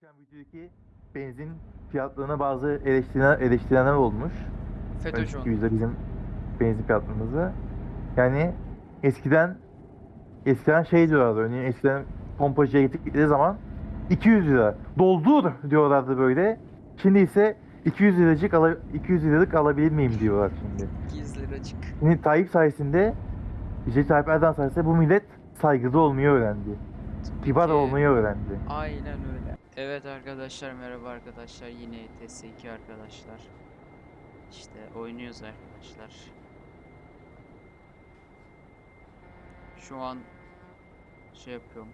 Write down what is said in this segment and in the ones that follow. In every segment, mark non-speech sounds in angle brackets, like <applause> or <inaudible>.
Geçen videodaki benzin fiyatlarına bazı eleştirenler, eleştirenler olmuş. FETÖ'cü Önceki videoda bizim benzin fiyatlarımızı. Yani eskiden eskiden şey diyorlardı örneğin eskiden pompacıya gittikleri zaman 200 lira doldur diyorlardı böyle. Şimdi ise 200 liracık ala, 200 liralık alabilir miyim diyorlar şimdi. Gizli liracık. Şimdi Tayyip sayesinde Recep Tayyip Erdoğan sayesinde bu millet saygılı olmayı öğrendi. Kibar olmayı öğrendi. Aynen öyle. Evet arkadaşlar merhaba arkadaşlar yine TS2 arkadaşlar. İşte oynuyoruz arkadaşlar. Şu an şey yapıyorum.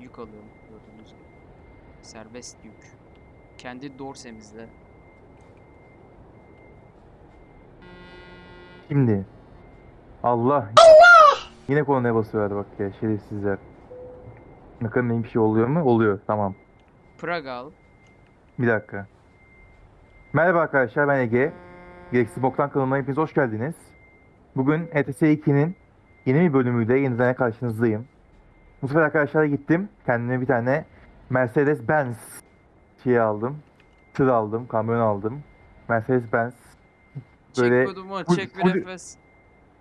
Yük alıyorum gördüğünüz gibi. Serbest yük. Kendi dorsemizle. Şimdi Allah Yine konuya basıyorlar bak ya şerefsizler. Benim bir şey oluyor mu? Oluyor tamam. Pragal. Bir dakika. Merhaba arkadaşlar ben Ege. Gereksiz Boktan kanalına hepiniz hoş geldiniz. Bugün ETS 2'nin yeni bir bölümüyle yeniden karşınızdayım. Bu sefer arkadaşlar gittim. Kendime bir tane Mercedes Benz şey aldım. Tır aldım, kamyon aldım. Mercedes Benz. Böyle çek kodumu full- çek bir full- nefes.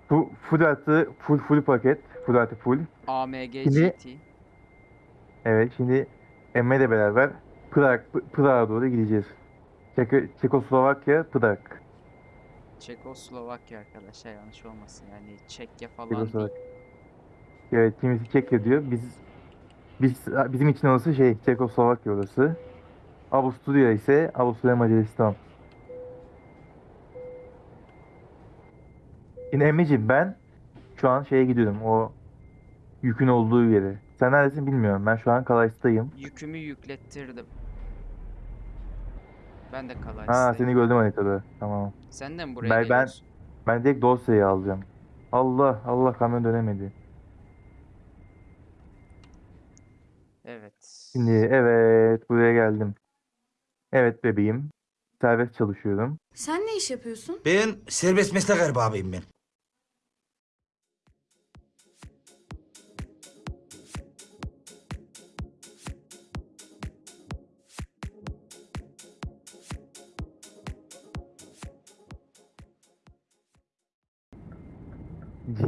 Full, full artı full full paket. Full artı full. AMG Şimdi- GT. Evet şimdi Emre ile beraber Prag, Prag'a doğru gideceğiz. Çek Çekoslovakya, Prag. Çekoslovakya arkadaşlar yanlış olmasın yani Çekya falan değil. Evet kimisi Çekya diyor. Biz biz bizim için orası şey Çekoslovakya orası. Avusturya ise Avusturya Macaristan. Şimdi Emre'ciğim ben şu an şeye gidiyorum o yükün olduğu yere. Sen neredesin bilmiyorum. Ben şu an Kalay'tayım. Yükümü yüklettirdim. Ben de Ha Kalays'tayım. seni gördüm haritada. Tamam. Sen de mi buraya Ben- ben-? Ben direkt dosyayı alacağım. Allah Allah kamyon dönemedi. Evet. Şimdi evet buraya geldim. Evet bebeğim. Serbest çalışıyorum. Sen ne iş yapıyorsun? Ben serbest meslek erbabıyım ben.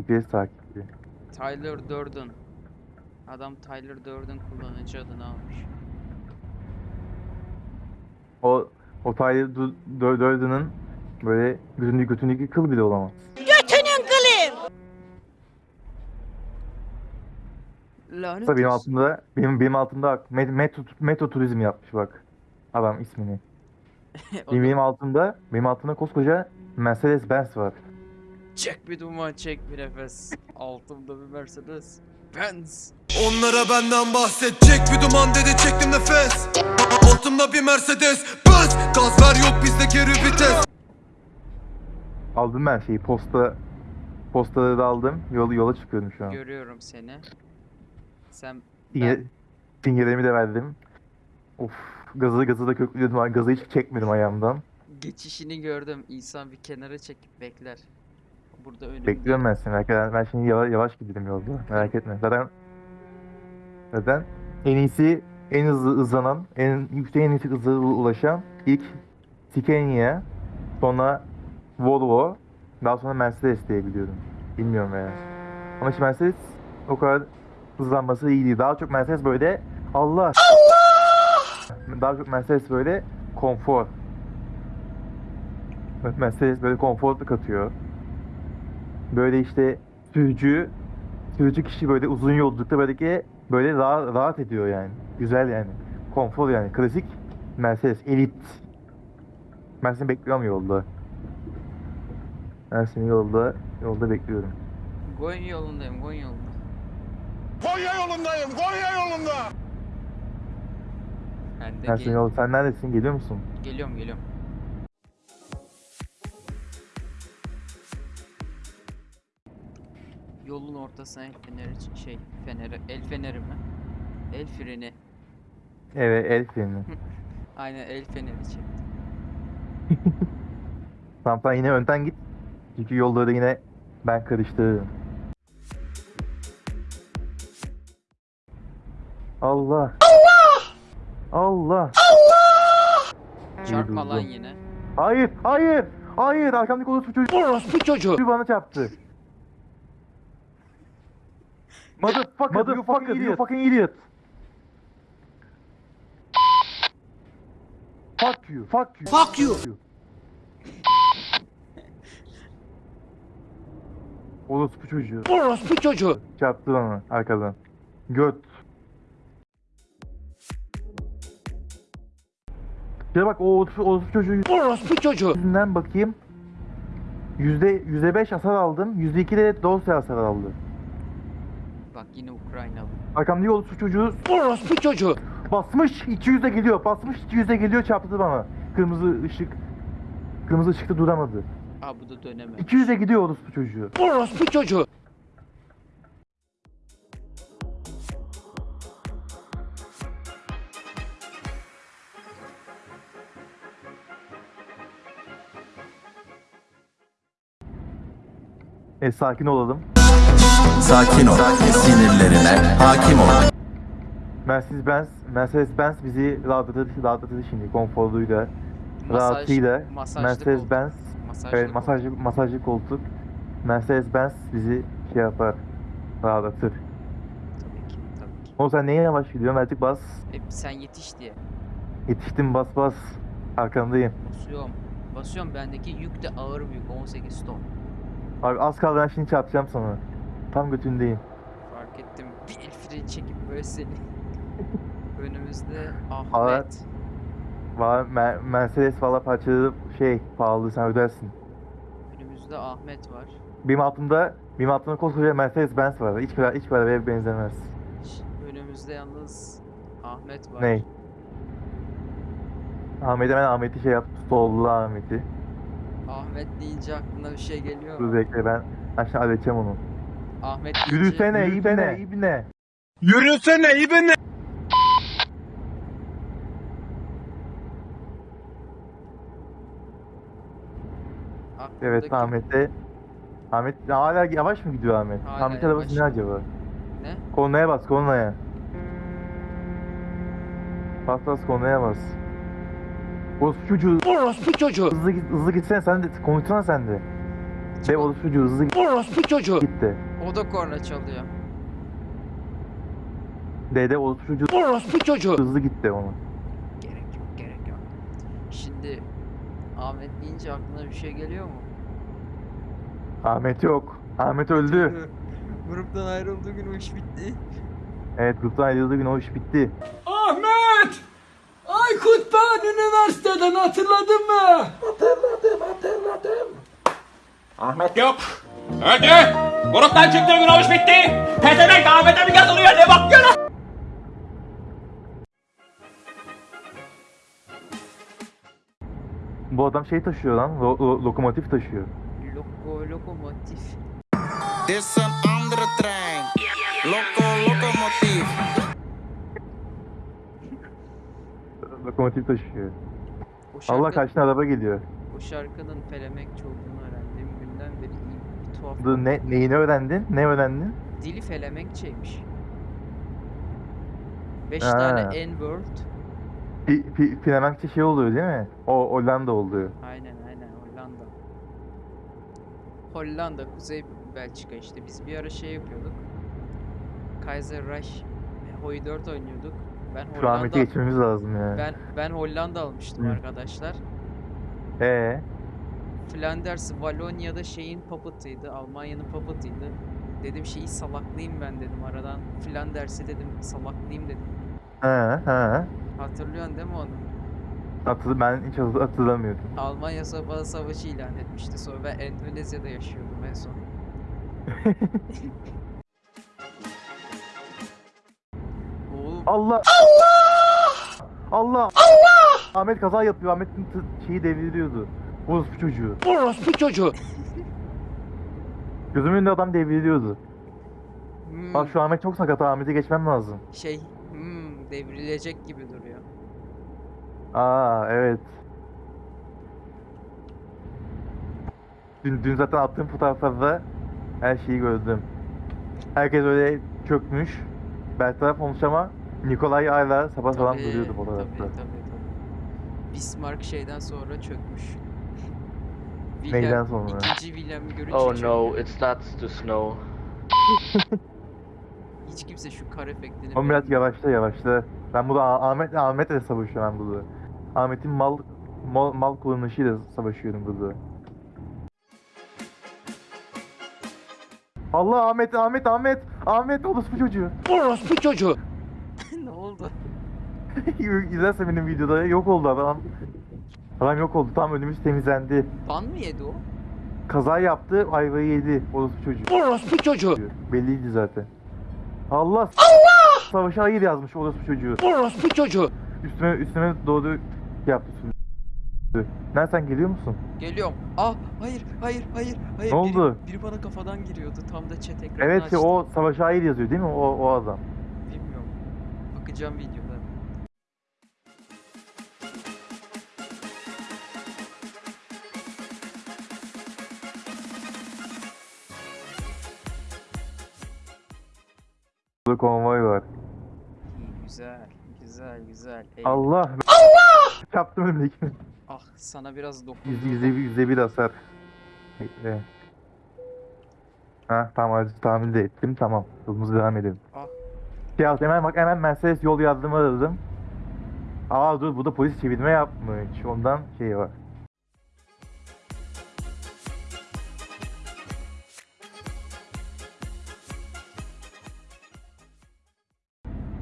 GPS takibi. Tyler Durden. Adam Tyler Durden kullanıcı adını almış. O o Tyler Du- Dur- Durden'ın böyle götündeki, götündeki kıl bile olamaz. Lanet Tabii benim olsun. altımda benim benim altımda metro, metro turizm yapmış bak. Adam ismini. <laughs> Benim, benim altımda benim altımda koskoca Mercedes Benz var. Çek bir duman çek bir nefes. Altımda bir Mercedes. Benz. Onlara benden bahsedecek bir duman dedi çektim nefes Altımda bir Mercedes Benz Gaz ver yok bizde geri vites Aldım ben şeyi posta postaları da aldım. Yol, yola çıkıyorum şu an. Görüyorum seni. Sen Sinye, sinyalimi de verdim. Of gazı gazı da köklüyordum. ama Gazı hiç çekmedim ayağımdan. geçişini gördüm. İnsan bir kenara çekip bekler. Burada önümde. Bekliyorum ben seni. Ben, ben şimdi yavaş, yavaş gidelim yolda. Merak etme. Zaten zaten en iyisi en hızlı hızlanan, en yüksek en yüksek hıza ulaşan ilk Scania, sonra Volvo, daha sonra Mercedes diye biliyorum. Bilmiyorum veya. Ama şimdi Mercedes o kadar hızlanması iyi değil. Daha çok Mercedes böyle Allah Daha çok Mercedes böyle konfor. Mercedes böyle konfor katıyor. Böyle işte sürücü sürücü kişi böyle uzun yolculukta böyle ki böyle rahat, rahat ediyor yani. Güzel yani. Konfor yani. Klasik Mercedes elit. Seni bekliyorum yolda. Seni yolda yolda bekliyorum. Goyun yolundayım, Goyun yolunda. Konya yolundayım Konya yolunda Ben de Ben gel- seni yolda. Sen neredesin? Geliyor musun? geliyorum, geliyorum. Yolun ortasına el feneri şey feneri el feneri mi? El freni. Evet el freni. <laughs> Aynen el feneri çektim. <laughs> Tamam sen yine önden git. Çünkü yolda yine ben karıştırırım. Allah. Allah. Çarpma lan yine. Hayır, hayır, hayır. Arkamdaki orospu çocuğu Orospu çocuğu. bana çarptı. Motherfucker, Motherfucker, you fucking idiot. Fuck you, fuck you. Fuck you. Orospu çocuğu. Orospu çocuğu. Çarptı bana arkadan. Göt. Ya bak o orospu, orospu çocuğu Orospu çocuğu. yüzünden bakayım. Yüzde, yüzde beş hasar aldım. Yüzde iki de dosya hasar aldı. Bak yine Ukraynalı. Arkamdaki orospu çocuğu Orospu çocuğu. basmış 200'e geliyor. Basmış 200'e geliyor çarptı bana. Kırmızı ışık. Kırmızı ışıkta duramadı. Aa bu da dönemez. 200'e gidiyor orospu çocuğu. Orospu çocuğu. E sakin olalım. Sakin ol, sinirlerine hakim ol. Mercedes Benz, Mercedes Benz bizi rahatladı, rahatladı şimdi konforluyla, Masaj, rahatıyla. Mercedes. Benz, Masajlı evet masajlı, masajlı koltuk. Mercedes Benz bizi şey yapar, rahatlatır. Tabii ki tabii ki. O sen neye yavaş gidiyorsun artık bas. E, sen yetiş diye. Yetiştim bas bas. Arkandayım. Basıyorum. Basıyorum bendeki yük de ağır bir yük 18 ton. Abi az kaldı ben şimdi çarpacağım sana. Tam götündeyim. Fark ettim. Bir freni çekip böyle seni. <laughs> Önümüzde. Ahmet. Var Mer- Mercedes valla parçaları şey pahalı sen ödersin. Önümüzde Ahmet var. Benim altımda benim altımda koskoca Mercedes Benz var. Hiç kadar hiç arabaya benzemez. Önümüzde yalnız Ahmet var. Ney? Ahmet'e ben Ahmet'i şey yap. Sollu Ahmet'i. Ahmet deyince aklına bir şey geliyor Dur mu? bekle ben. Şimdi halledeceğim onu. Ahmet Yürüsene ibne ibne. Yürüsene ibne Evet Ahmet'e. Ahmet hala yavaş mı gidiyor Ahmet? Hala Ahmet arabası ne acaba? Ne? Kornaya bas kornaya. Bas bas kornaya bas. Orospu çocuğu Orospu çocuğu. hızlı git hızlı gitsene sen de konuşsana sen de. De orospu çocuğu hızlı git Orospu çocuğu. gitti. O da korna çalıyor. De de orospu çocuğu hızlı gitti onu. Gerek yok, gerek yok. Şimdi Ahmet deyince aklına bir şey geliyor mu? Ahmet yok. Ahmet öldü. <laughs> Gruptan ayrıldığı gün o iş bitti. Evet gruptan ayrıldığı gün o iş bitti. Ahmet! Aykut ben üniversiteden hatırladın mı? Ahmet yok. Öldü. Gruptan çıktığı gün iş bitti. Pezevenk Ahmet'e mi yazılıyor ne bakıyor lan? Bu adam şey taşıyor lan. lo- lo- lokomotif taşıyor. Loko, lokomotif. Dit is een andere trein. Loco, locomotief. Lokomotif taşıyor. O şarkı, Allah kaç tane araba geliyor. O şarkının Felemek olduğunu öğrendiğim günden beri iyi bir tuhaf. Dur, ne, neyini öğrendin? Ne öğrendin? Dili Felemenkçeymiş. 5 Ha. tane N-word. Pi, pi, Flemenkçe şey oluyor değil mi? O Hollanda oluyor. Aynen aynen Hollanda. Hollanda, Kuzey Belçika işte. Biz bir ara şey yapıyorduk. Kaiser Reich Hoi 4 oynuyorduk. Ben Şu Ahmet'i Hollanda geçmemiz lazım ya. ben ben Hollanda almıştım Hı. arkadaşlar. Ee, Flanders Valonya'da şeyin puppet'ıydı. Almanya'nın puppet'ıydı. Dedim şeyi salaklayayım ben dedim aradan. Flanders'i dedim salaklayayım dedim. he he. Hatırlıyorsun değil mi onu? Hatırlı, ben hiç hatır- hatırlamıyorum. Almanya Sabah Savaşı ilan etmişti. Sonra ben Endonezya'da yaşıyordum en son. <laughs> Oğlum Allah! Allah! Allah! Ahmet kaza yapıyor. Ahmet'in şeyi devriliyordu. Orospu çocuğu. Orospu çocuğu. Gözümün önünde adam devriliyordu. hmm, Bak şu Ahmet çok sakat. Ahmet'e geçmem lazım. şey hmm, devrilecek gibi duruyor. Aa evet. Dün, dün zaten attığım fotoğraflarda her şeyi gördüm. Herkes öyle çökmüş. Bertaraf olmuş ama Nikolay hala sabah sabah Tabii, duruyordu tabii, fotoğrafta. tabii, tabii. Bismarck şeyden sonra çökmüş. Neyden sonra? İkinci William'ı görünce Oh no, it starts to snow. <laughs> Hiç kimse şu kar efektini Ama biraz yavaşla yavaşla. Ben burada Ah- Ahmet Ahmet'le savaşıyorum ben burada. Ahmet'in mal mal, mal kullanışıyla savaşıyorum burada. Allah Ahmet Ahmet Ahmet Ahmet orospu çocuğu. Orospu çocuğu. <laughs> ne oldu? <laughs> İzlerse benim videoda yok oldu adam. Adam yok oldu tam önümüz temizlendi. Ban mı yedi o? Kaza yaptı ayvayı yedi orospu çocuğu. Orospu çocuğu. Belliydi zaten. Allah Allah! Savaşa hayır yazmış orospu çocuğu. Orospu çocuğu. Üstüme üstüme doğdu yaptı. Nereden geliyor musun? Geliyorum. Ah hayır hayır hayır hayır. Ne biri, oldu? Biri bana kafadan giriyordu. Tam da chat ekranını Evet açtım. o savaşa hayır yazıyor değil mi o, o adam? Bilmiyorum. Bakacağım videoda. Burada konvoy var. İyi güzel. Güzel güzel. Ey, Allah! Allah! Çarptım önümdekini. Ah sana biraz dokun. Yüzde, yüzde, bir- yüzde bir hasar. Bekle. Ha tamam hadi tahmin de ettim tamam. Yolumuza devam edelim. Ah. Şey yaptım, hemen bak hemen Mercedes yol yardımı aradım. Aa dur burada polis çevirme yapmış. Ondan şey var.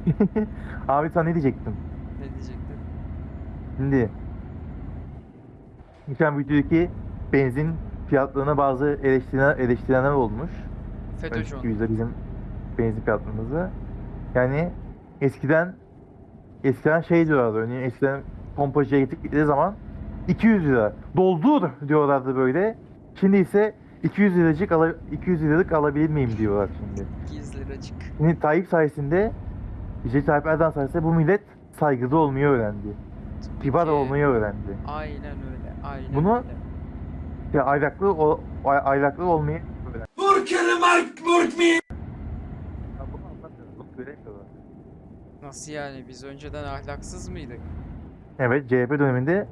<laughs> Abi sen ne diyecektin? Ne diyecektim? Şimdi geçen videodaki benzin fiyatlarına bazı eleştirilen, eleştirenler olmuş. FETÖ'cü onu. videoda bizim benzin fiyatlarımızı. Yani eskiden eskiden şey diyorlardı örneğin eskiden pompacıya gittikleri zaman 200 lira doldur diyorlardı böyle. Şimdi ise 200 liracık ala, 200 liralık alabilir miyim diyorlar şimdi. 200 liracık. Şimdi Tayyip sayesinde Recep Tayyip Erdoğan sayesinde bu millet saygılı olmayı öğrendi. Kibar Türkiye- olmayı öğrendi. Aynen öyle. Aynen Bunu- öyle. Ya aylaklı o ay- aylaklı olmayı öğrendi. Burkini Mark Burk mi? Nasıl yani? Biz önceden ahlaksız mıydık? Evet CHP döneminde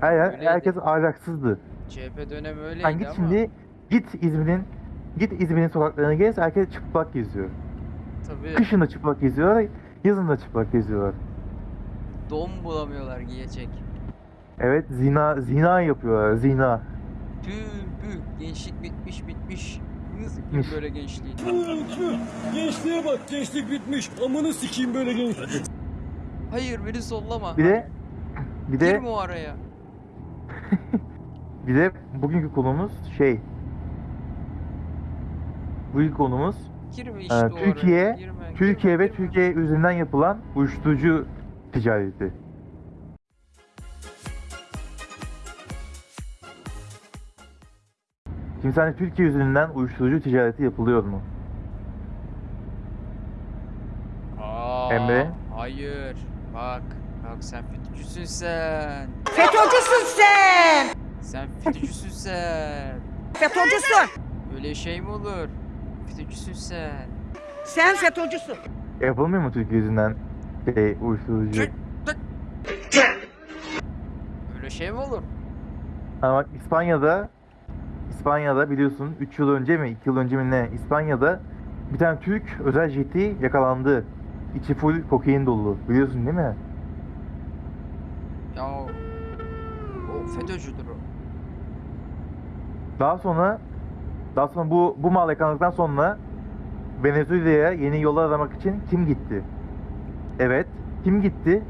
her yer, Öyleydi. herkes ahlaksızdı. CHP dönemi öyleydi Sen git ama şimdi git İzmir'in git İzmir'in sokaklarını gez herkes çıplak geziyor. Tabii Kışın da çıplak geziyorlar, yazın da çıplak geziyorlar. don bulamıyorlar giyecek. Evet zina zina yapıyorlar zina. Tüh püh gençlik bitmiş bitmiş. Bitmiş. böyle gençliği? Gençliğe bak gençlik bitmiş. Amını sikeyim böyle genç. Hayır beni sollama. Bir de bir de Girme o araya. <laughs> bir de bugünkü konumuz şey. Bugünkü konumuz Girme işte Ee, araya. Türkiye- Girme, Türkiye girme, ve girme. Türkiye üzerinden yapılan uyuşturucu ticareti. Şimdi sence Türkiye üzerinden uyuşturucu ticareti yapılıyor mu? Aa, Emre? Hayır. Bak. Bak sen FETÖ'cüsün sen. FETÖ'cüsün sen! Sen FETÖ'cüsün sen. FETÖ'cüsün! Öyle şey mi olur? FETÖ'cüsün sen. Sen FETÖ'cüsün! Yapılmıyor mu Türkiye yüzünden şey, uyuşturucu? Öyle şey mi olur? Ama bak İspanya'da İspanya'da biliyorsun 3 yıl önce mi 2 yıl önce mi ne İspanya'da bir tane Türk özel jeti yakalandı. İçi full kokain dolu. Biliyorsun değil mi? Ya o, o FETÖ'cüdür o. Daha sonra daha sonra bu bu mal yakalandıktan sonra Venezuela'ya yeni yollar aramak için kim gitti? Evet. Kim gitti?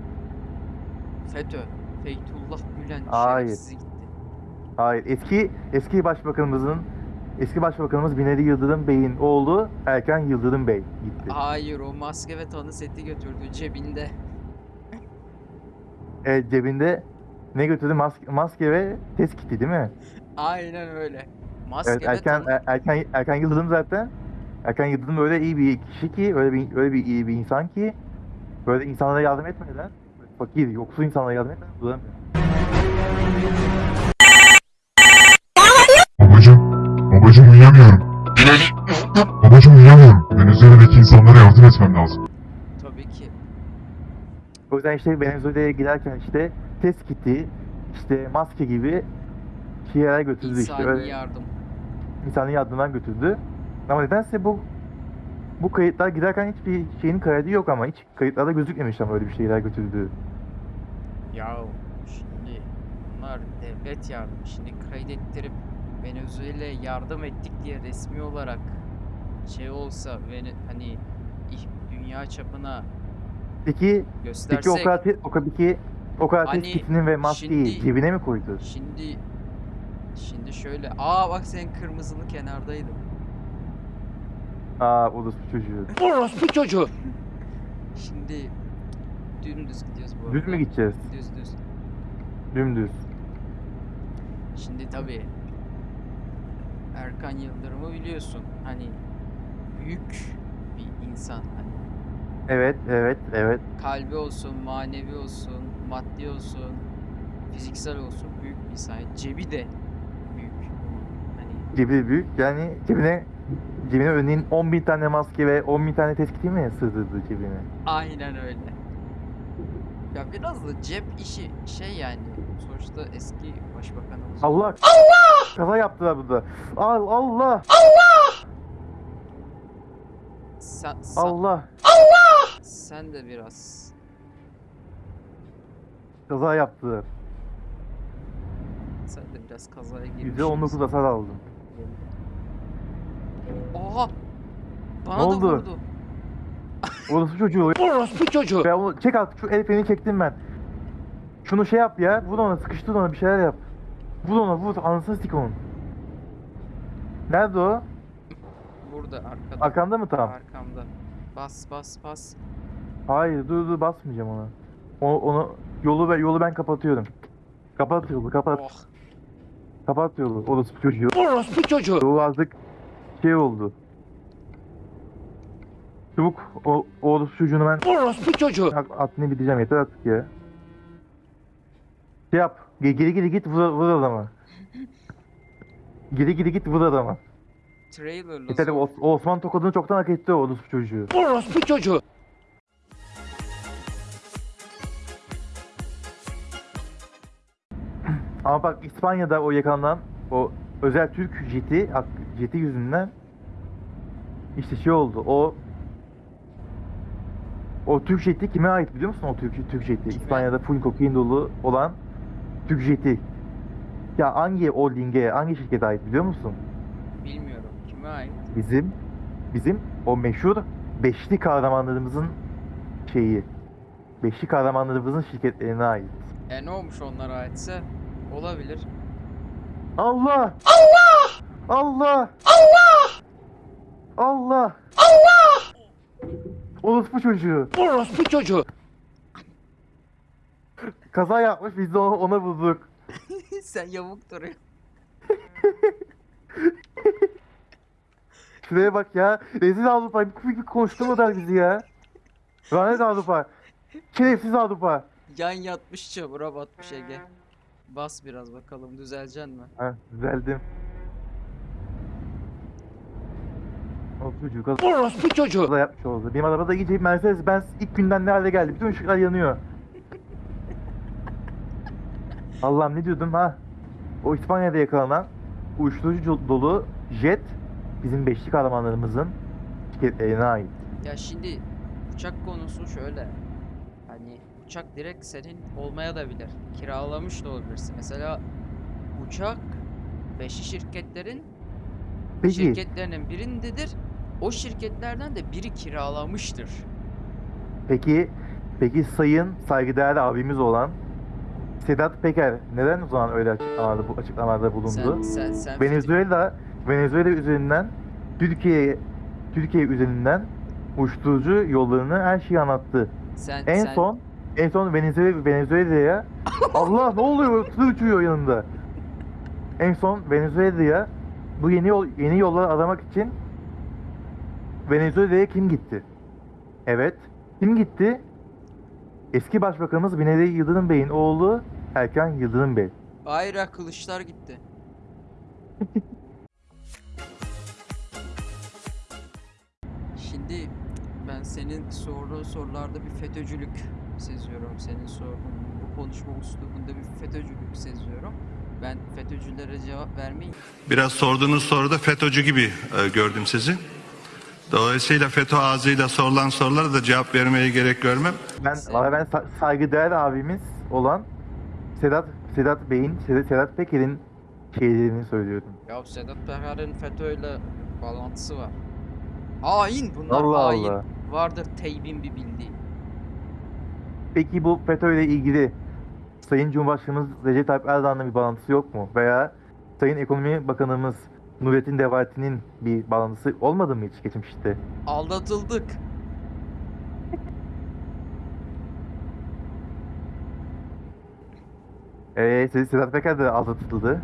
FETÖ. Feytullah Gülen Hayır. gitti. Hayır. Eski eski başbakanımızın eski başbakanımız Binali Yıldırım Bey'in oğlu Erkan Yıldırım Bey gitti. Hayır o maske ve tanı seti götürdü cebinde. Evet, cebinde ne götürdü? Maske, maske ve test kiti değil mi? Aynen öyle. Maske Evet ve tanı. Er- Erkan Erkan Yıldırım zaten Erkan Yıldırım öyle iyi bir kişi ki öyle bir öyle bir iyi bir insan ki böyle insanlara yardım etmeden fakir yoksul insanlara yardım etmeden duramıyor. Babacım, babacım uyuyamıyorum. babacım uyuyamıyorum. Venezuela'daki insanlara yardım etmem lazım. Tabii ki. O yüzden işte Venezuela'ya giderken işte test kiti, işte maske gibi şeyler götürdü işte. İnsani Öyle yardım. İnsani yardımdan götürdü. Ama nedense bu bu kayıtlar giderken hiçbir şeyin kaydı yok ama hiç kayıtlarda gözükmemiş ama öyle bir şeyler götürdüğü. Ya şimdi bunlar devlet yardımı. Şimdi kaydettirip Venezuela'ya yardım ettik diye resmi olarak şey olsa hani dünya çapına Peki, göstersek peki o kadar, o kadar, peki, o kadar Hani ve maskeyi şimdi- cebine mi koydu? şimdi şimdi şöyle aa bak senin kırmızılı kenardaydı. Aa orospu çocuğu. Orospu çocuğu. Şimdi dümdüz gidiyoruz bu Düz arada. mü gideceğiz? Düz düz. Dümdüz. Şimdi tabii Erkan Yıldırım'ı biliyorsun. Hani büyük bir insan. Hani Evet, evet, evet. kalbi olsun, manevi olsun, maddi olsun, fiziksel olsun büyük bir insan. Cebi de Cebi büyük. Yani cebine cebine örneğin 10 bin tane maske ve 10 bin tane test kiti mi sığdırdı cebine? aynen öyle. Ya biraz da cep işi şey yani. Sonuçta eski başbakanımız. Allah! Allah! Kaza yaptılar burada. Al Allah! Sen, sen, Allah! sen de biraz Kaza yaptılar. sen de biraz kazaya girmişsin. %19 hasar aldım. Oha! Bana Ne da oldu? vurdu. Orası çocuğu. <laughs> Orospu çocuğu. Ya onu çek artık şu el freni çektim ben. Şunu şey yap ya. Vur ona sıkıştır ona bir şeyler yap. Vur ona vur. Anasını sik onun. Nerede o? Burada arkada. Arkanda mı tam? Arkamda. Bas bas bas. Hayır dur dur basmayacağım ona. O, onu yolu ben yolu ben kapatıyorum. Kapat yolu kapat. Oh. Kapat yolu. Orası çocuğu. Orospu çocuğu. O azıcık şey oldu. Çabuk o, o çocuğunu ben Orospu çocuğu. At- Atını biteceğim yeter artık ya. Şey yap. ge- Geri geri git vur, vur adama. Geri geri git vur adama. Trailer'la Yeter zor. o, o Osman tokadını çoktan hak etti o orospu çocuğu. Orospu çocuğu. Ama bak İspanya'da o yakalanan o özel Türk jeti, jeti yüzünden işte şey oldu. O o Türk jeti kime ait biliyor musun o Türk, Türk jeti? İspanya'da full kokain dolu olan Türk jeti. Ya hangi holdinge, hangi şirkete ait biliyor musun? Bilmiyorum. Kime ait? Bizim bizim o meşhur beşli kahramanlarımızın şeyi. Beşli kahramanlarımızın şirketlerine ait. E ne olmuş onlara aitse? Olabilir. Allah! Allah! Allah! Allah! Allah! Allah! Orospu çocuğu. Orospu çocuğu. Kaza yapmış biz de ona, ona vurduk. <laughs> Sen yamuk duruyor. <laughs> Şuraya bak ya. Rezil Avrupa. Bir, bir konuşturmadılar bizi ya. Lanet Avrupa. Şerefsiz Avrupa. Yan yatmış çamura batmış Ege. Bas biraz bakalım düzeleceksin mi? Ha, düzeldim. O çocuğu kaza Orospu çocuğu. yapmış oldu. Benim arabada iyice Mercedes Benz ilk günden ne hale geldi. Bütün ışıklar yanıyor. <laughs> Allah'ım ne diyordum ha? O İspanya'da yakalanan uyuşturucu dolu jet bizim beşli kahramanlarımızın şirketlerine ait. Ya şimdi uçak konusu şöyle. Hani uçak direkt senin olmaya da bilir. Kiralamış da olabilirsin. Mesela uçak beşi şirketlerin Peki, şirketlerinin birindedir. O şirketlerden de biri kiralamıştır. peki, peki sayın saygıdeğer abimiz olan Sedat Peker neden o zaman öyle açıklamalarda, bu açıklamalarda bulundu? Sen sen sen Venezuela Venezuela üzerinden Türkiye Türkiye üzerinden uyuşturucu yollarını her şeyi anlattı. sen En sen, son en son Venezuela Venezuela'ya <laughs> Allah ne oluyor? Tır uçuyor yanında. En son Venezuela'ya bu yeni yol yeni yolları aramak için Venezuela'ya kim gitti? Evet. Kim gitti? Eski Başbakanımız Binali Yıldırım Bey'in oğlu Erkan Yıldırım Bey. Hayır ya, kılıçlar gitti. <laughs> Şimdi Ben senin sorduğun sorularda bir FETÖ'cülük seziyorum. Senin sorduğun bu konuşma üslubunda bir FETÖ'cülük seziyorum. Ben FETÖ'cülere cevap vermeyi Biraz sorduğunuz soruda FETÖ'cü gibi e, gördüm sizi. Dolayısıyla FETÖ ağzıyla sorulan sorulara da cevap vermeye gerek görmem. Ben, ben sa- saygıdeğer abimiz olan Sedat Sedat Bey'in, Sedat, Sedat Peker'in şeylerini söylüyorum. Ya Sedat Peker'in FETÖ'yle bağlantısı var. Hain bunlar Allah hain. Allah. Vardır teybin bir bildiği. Peki bu FETÖ ile ilgili Sayın Cumhurbaşkanımız Recep Tayyip Erdoğan'la bir bağlantısı yok mu? Veya Sayın Ekonomi Bakanımız Nurettin Nebati'nin bir bağlantısı olmadı mı hiç geçmişte? Aldatıldık. Eee Sedat Peker de aldatıldı.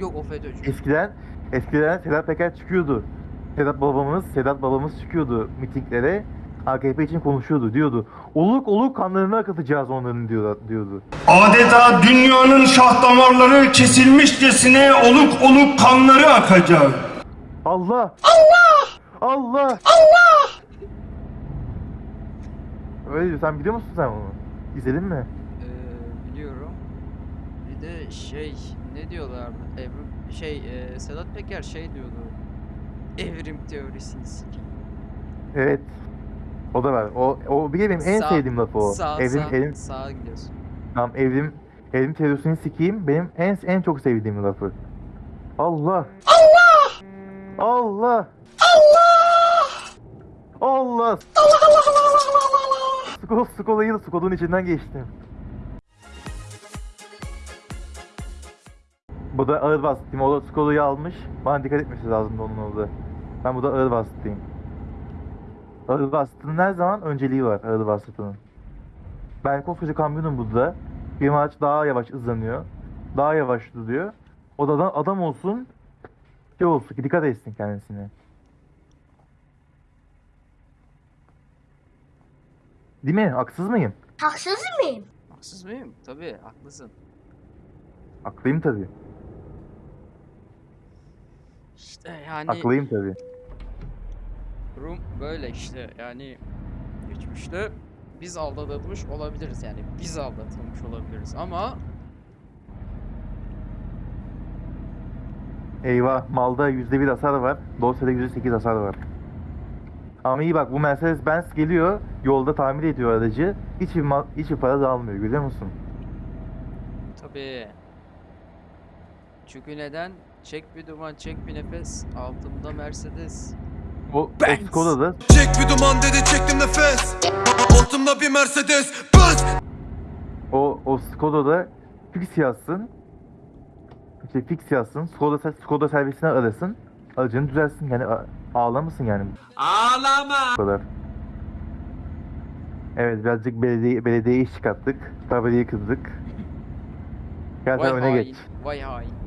Yok o FETÖ'cü. Eskiden eskiden Sedat Peker çıkıyordu. Sedat babamız, Sedat babamız çıkıyordu mitinglere. AKP için konuşuyordu. Diyordu. Oluk oluk kanlarını akıtacağız onların diyordu. diyordu. Adeta dünyanın şah damarları kesilmişçesine oluk oluk kanları akacak. Allah! Allah! Allah! Allah! Öyle diyor. Sen biliyor musun sen onu? İzledin mi? Ee, biliyorum. Bir de şey ne diyorlardı? Evrim şey e, Sedat Peker şey diyordu. Evrim teorisini sikeyim. Evet. O da var. O, o bir de benim en Sağ- sevdiğim lafı o. Sağ, evrim, sağ, evrim, sağa gidiyorsun. tamam, evrim, evrim teorisini sikeyim. Benim en en çok sevdiğim lafı. Allah! Allah! Allah! Allah! Allah! Skol, Skola'yı da Skol'un içinden geçtim. Bu da ağır bastım. O da Skola'yı almış. Bana dikkat etmesi lazım onun orada. Ben bu da ağır bastım. Ağır bastığının her zaman önceliği var ağır bastığının. Ben koskoca kamyonum burada. Bir araç daha yavaş hızlanıyor. Daha yavaş duruyor. O da adam, adam olsun. Şey olsun ki dikkat etsin kendisine. Değil mi? Haksız mıyım? Haksız mıyım? Tabii haklısın. Haklıyım tabii. İşte yani Haklıyım tabii. Durum böyle işte yani geçmişte biz aldatılmış olabiliriz yani biz aldatılmış olabiliriz ama Eyvah malda %1 hasar var. Dosyada %8 hasar var. Ama iyi bak bu Mercedes Benz geliyor. Yolda tamir ediyor aracı. Hiçbir, mal, hiçbir para da almıyor görüyor musun? tabii çünkü neden? Çek bir duman, çek bir nefes. Altımda Mercedes. O, Benz. Skoda'da Çek bir duman dedi çektim nefes Altımda bir Mercedes Benz o, o Skoda'da fix yazsın. İşte fix yazsın. Skoda, Skoda servisine arasın. Aracını düzelsin. Yani ağlamasın yani. Ağlama. Bu kadar. Evet birazcık belediye, belediyeye iş çıkarttık. Tabelayı kızdık. Gel sen öne hain, geç. vay hain.